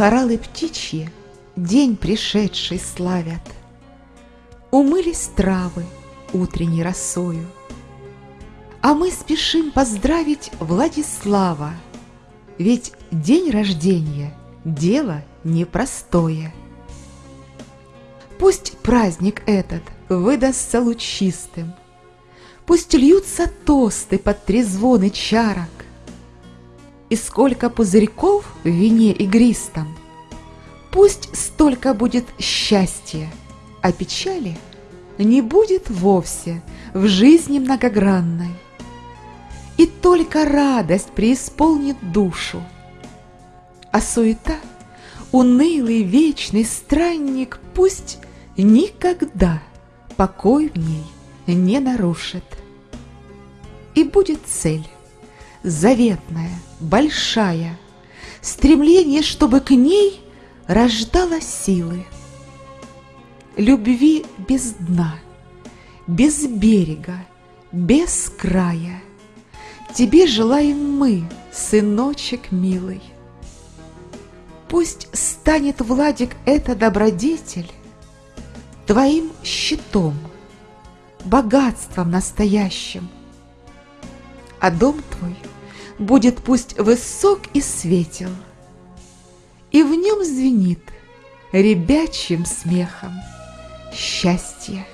Хоралы птичьи день пришедший славят. Умылись травы утренней росою, А мы спешим поздравить Владислава, Ведь день рождения — дело непростое. Пусть праздник этот выдастся лучистым, Пусть льются тосты под трезвоны чарок, и сколько пузырьков в вине игристом. Пусть столько будет счастья, а печали не будет вовсе в жизни многогранной. И только радость преисполнит душу, а суета, унылый вечный странник, пусть никогда покой в ней не нарушит. И будет цель заветная, большая, стремление, чтобы к ней рождала силы. Любви без дна, без берега, без края. Тебе желаем мы, сыночек милый. Пусть станет, Владик, это добродетель Твоим щитом, богатством настоящим, А дом твой — будет пусть высок и светел, И в нем звенит ребячим смехом счастье.